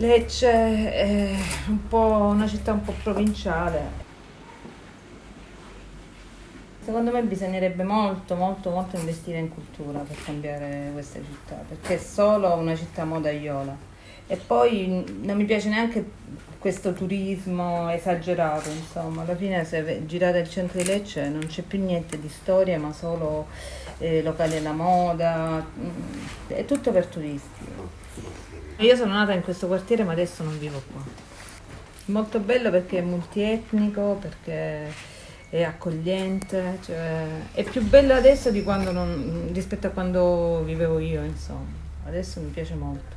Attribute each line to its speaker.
Speaker 1: Lecce è un una città un po' provinciale. Secondo me bisognerebbe molto, molto, molto investire in cultura per cambiare questa città, perché è solo una città modaiola. E poi non mi piace neanche questo turismo esagerato, insomma. Alla fine se girate il centro di Lecce non c'è più niente di storia, ma solo eh, locali alla moda, mm, è tutto per turisti. Io sono nata in questo quartiere ma adesso non vivo qua. Molto bello perché è multietnico, perché è accogliente, cioè, è più bello adesso di quando non, rispetto a quando vivevo io, insomma. Adesso mi piace molto.